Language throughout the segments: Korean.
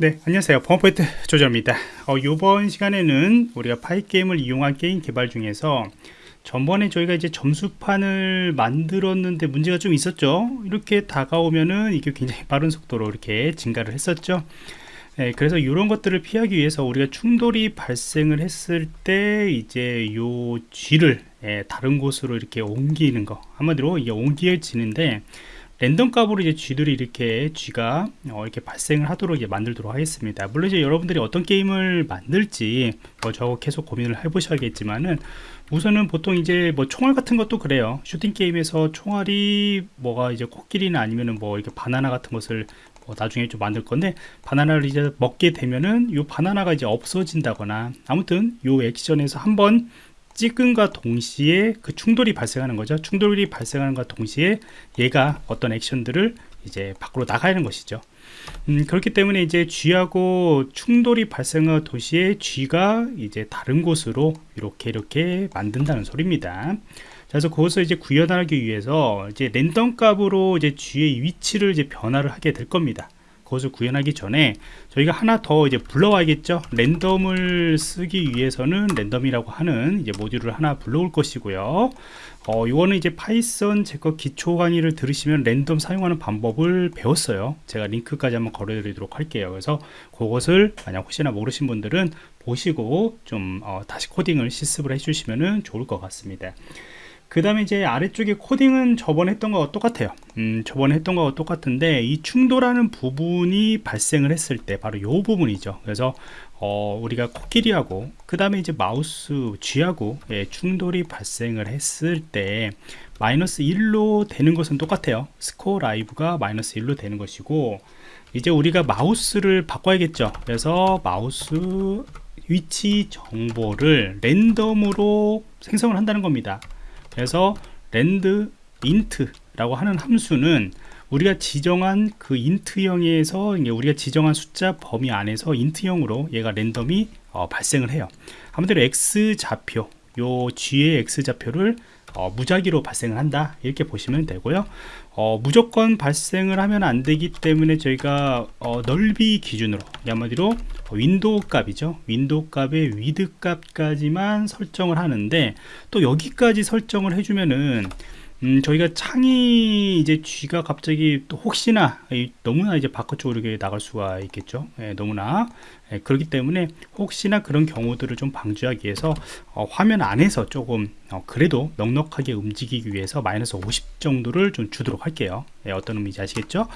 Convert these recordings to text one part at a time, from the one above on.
네 안녕하세요. 펌포인트 조절입니다. 어, 이번 시간에는 우리가 파이게임을 이용한 게임 개발 중에서 전번에 저희가 이제 점수판을 만들었는데 문제가 좀 있었죠. 이렇게 다가오면은 이게 굉장히 빠른 속도로 이렇게 증가를 했었죠. 네, 그래서 이런 것들을 피하기 위해서 우리가 충돌이 발생을 했을 때 이제 요 쥐를 예, 다른 곳으로 이렇게 옮기는 거. 한마디로 이게 옮겨지는데 랜덤 값으로 이제 쥐들이 이렇게 쥐가 어, 이렇게 발생을 하도록 이제 만들도록 하겠습니다. 물론 이제 여러분들이 어떤 게임을 만들지 뭐 저거 계속 고민을 해보셔야겠지만은 우선은 보통 이제 뭐 총알 같은 것도 그래요. 슈팅 게임에서 총알이 뭐가 이제 코끼리나 아니면은 뭐 이렇게 바나나 같은 것을 뭐 나중에 좀 만들 건데 바나나를 이제 먹게 되면은 요 바나나가 이제 없어진다거나 아무튼 요 액션에서 한번 찍은과 동시에 그 충돌이 발생하는 거죠. 충돌이 발생하는과 동시에 얘가 어떤 액션들을 이제 밖으로 나가는 것이죠. 음, 그렇기 때문에 이제 쥐하고 충돌이 발생한 도시에 쥐가 이제 다른 곳으로 이렇게 이렇게 만든다는 소리입니다. 그래서 그것을 이제 구현하기 위해서 이제 랜덤 값으로 이제 쥐의 위치를 이제 변화를 하게 될 겁니다 그것을 구현하기 전에 저희가 하나 더 이제 불러와야겠죠? 랜덤을 쓰기 위해서는 랜덤이라고 하는 이제 모듈을 하나 불러올 것이고요. 어, 이거는 이제 파이썬 제 거 기초 강의를 들으시면 랜덤 사용하는 방법을 배웠어요. 제가 링크까지 한번 걸어 드리도록 할게요. 그래서 그것을 만약 혹시나 모르신 분들은 보시고 좀 어, 다시 코딩을 실습을 해 주시면 좋을 것 같습니다 그 다음에 이제 아래쪽에 코딩은 저번에 했던 거와 똑같아요. 음, 저번에 했던 거와 똑같은데 이 충돌하는 부분이 발생을 했을 때 바로 요 부분이죠. 그래서 어, 우리가 코끼리하고 그 다음에 이제 마우스 쥐하고 예, 충돌이 발생을 했을 때 마이너스 1로 되는 것은 똑같아요. score live가 마이너스 1로 되는 것이고 이제 우리가 마우스를 바꿔야겠죠. 그래서 마우스 위치 정보를 랜덤으로 생성을 한다는 겁니다 그래서 randint 라고 하는 함수는 우리가 지정한 그 int형에서 우리가 지정한 숫자 범위 안에서 int형으로 얘가 랜덤이 어, 발생을 해요. 한마디로 x 좌표 요 쥐의 x 좌표를 어, 무작위로 발생을 한다. 이렇게 보시면 되고요. 어, 무조건 발생을 하면 안 되기 때문에 저희가 어, 넓이 기준으로 한마디로 window 값이죠. window 값의 width 값까지만 설정을 하는데 또 여기까지 설정을 해주면은 음, 저희가 창이 이제 쥐가 갑자기 또 혹시나 너무나 이제 바깥쪽으로 이렇게 나갈 수가 있겠죠. 예, 너무나 예, 그렇기 때문에 혹시나 그런 경우들을 좀 방지하기 위해서 어, 화면 안에서 조금 어, 그래도 넉넉하게 움직이기 위해서 마이너스 50 정도를 좀 주도록 할게요. 예, 어떤 의미인지 아시겠죠?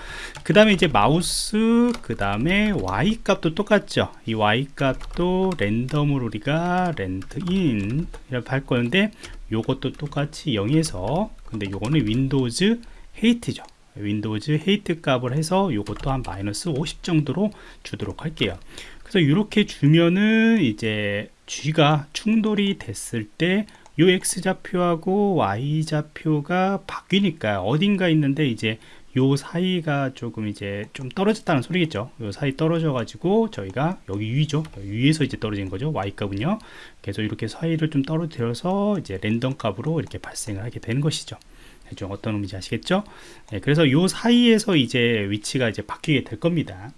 그 다음에 이제 마우스 그 다음에 y 값도 똑같죠? 이 y 값도 랜덤으로 우리가 randint 이렇게 할 건데 요것도 똑같이 0에서 근데 요거는 windows height죠 windows height 값을 해서 요것도 한 마이너스 50 정도로 주도록 할게요. 그래서 이렇게 주면은 이제 G가 충돌이 됐을 때요 X좌표하고 Y좌표가 바뀌니까 어딘가 있는데 이제 요 사이가 조금 이제 좀 떨어졌다는 소리겠죠. 요 사이 떨어져 가지고 저희가 여기 위죠. 위에서 이제 떨어진 거죠. Y 값은요. 그래서 이렇게 사이를 좀 떨어뜨려서 이제 랜덤 값으로 이렇게 발생을 하게 되는 것이죠 좀 어떤 의미인지 아시겠죠? 네, 그래서 요 사이에서 이제 위치가 이제 바뀌게 될 겁니다.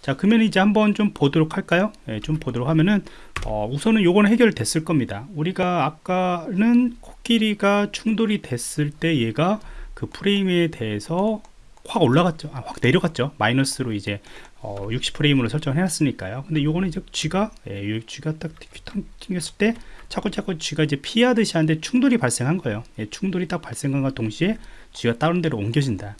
자 그러면 이제 한번 좀 보도록 할까요? 네, 좀 보도록 하면은 어, 우선은 요거는 해결됐을 겁니다. 우리가 아까는 코끼리가 충돌이 됐을 때 얘가 그 프레임에 대해서 확 올라갔죠. 아, 확 내려갔죠. 마이너스로 이제 어, 60프레임으로 설정을 해놨으니까요. 근데 요거는 이제 쥐가 예, 쥐가 딱 튕겼을 때 자꾸 쥐가 이제 피하듯이 하는데 충돌이 발생한 거예요. 예, 충돌이 딱 발생한과 동시에 쥐가 다른 데로 옮겨진다.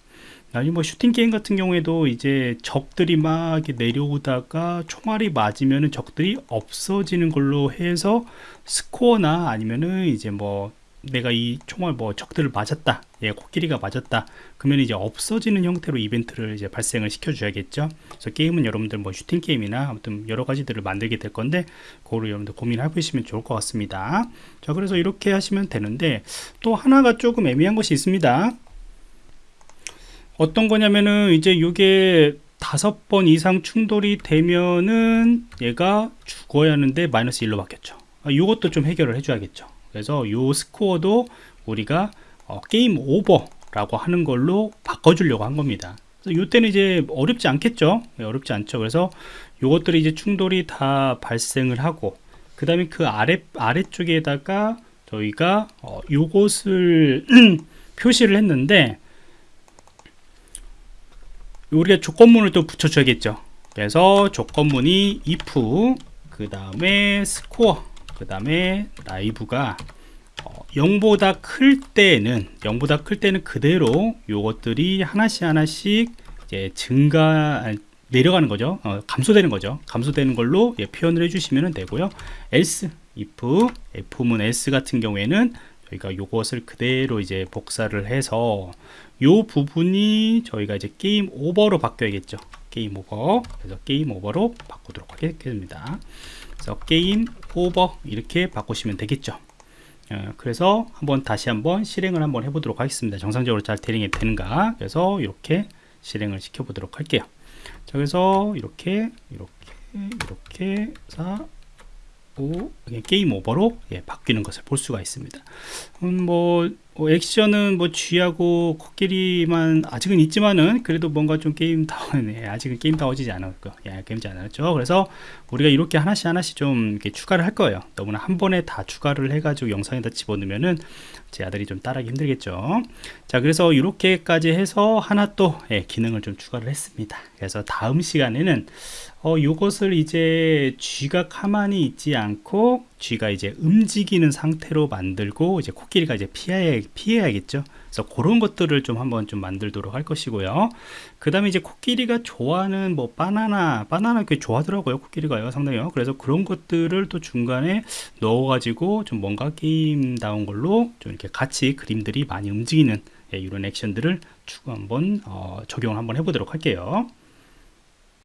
아니 뭐 슈팅 게임 같은 경우에도 이제 적들이 막 내려오다가 총알이 맞으면은 적들이 없어지는 걸로 해서 스코어나 아니면은 이제 뭐 내가 이 총알 뭐 적들을 맞았다. 예, 코끼리가 맞았다. 그러면 이제 없어지는 형태로 이벤트를 이제 발생을 시켜 줘야겠죠. 그래서 게임은 여러분들 뭐 슈팅 게임이나 아무튼 여러 가지들을 만들게 될 건데 그거를 여러분들 고민해 보시면 좋을 것 같습니다. 자 그래서 이렇게 하시면 되는데 또 하나가 조금 애매한 것이 있습니다. 어떤 거냐면은 이제 이게 다섯 번 이상 충돌이 되면은 얘가 죽어야 하는데 마이너스 1로 바뀌었죠. 이것도 아, 좀 해결을 해줘야겠죠 그래서 요 스코어도 우리가 어, 게임 오버라고 하는 걸로 바꿔주려고 한 겁니다. 이때는 이제 어렵지 않겠죠? 예, 어렵지 않죠. 그래서 요것들이 이제 충돌이 다 발생을 하고 그 다음에 그 아래 아래쪽에다가 저희가 어, 요것을 표시를 했는데 우리가 조건문을 또 붙여줘야겠죠. 그래서 조건문이 if 그 다음에 스코어 그 다음에 라이브가 어, 0보다 클 때는 0보다 클 때는 그대로 요것들이 하나씩 하나씩 이제 증가 내려가는 거죠. 어, 감소되는 거죠. 감소되는 걸로 예, 표현을 해주시면 되고요. else if if문 else 같은 경우에는 저희가 요것을 그대로 이제 복사를 해서 요 부분이 저희가 이제 game over로 바뀌어야겠죠. game over. 그래서 game over로 바꾸도록 하겠습니다 그래서 game over 이렇게 바꾸시면 되겠죠. 어, 그래서 한번 다시 한번 실행을 한번 해보도록 하겠습니다. 정상적으로 잘 대응이 되는가. 그래서 이렇게 실행을 시켜 보도록 할게요. 자 그래서 이렇게 이렇게 이렇게 해서 오, game over로 예, 바뀌는 것을 볼 수가 있습니다. 음, 뭐 어, 액션은 뭐 쥐하고 코끼리만 아직은 있지만은 그래도 뭔가 좀 게임 다운 예, 아직은 게임 다워지지 않았고 예, 게임답지 않았죠. 그래서 우리가 이렇게 하나씩 하나씩 좀 이렇게 추가를 할 거예요. 너무나 한 번에 다 추가를 해 가지고 영상에다 집어넣으면은 제 아들이 좀 따라하기 힘들겠죠. 자 그래서 이렇게까지 해서 하나 또 예, 기능을 좀 추가를 했습니다. 그래서 다음 시간에는 어, 요것을 이제 쥐가 가만히 있지 않고 쥐가 이제 움직이는 상태로 만들고 이제 코끼리가 이제 피해, 피해야겠죠. 그래서 그런 것들을 좀 한번 좀 만들도록 할 것이고요. 그 다음에 이제 코끼리가 좋아하는 뭐 바나나, 바나나 꽤 좋아하더라고요. 코끼리가요. 상당히요. 그래서 그런 것들을 또 중간에 넣어 가지고 좀 뭔가 게임다운 걸로 좀 이렇게 같이 그림들이 많이 움직이는 예, 이런 액션들을 추가 한번 어, 적용을 한번 해보도록 할게요.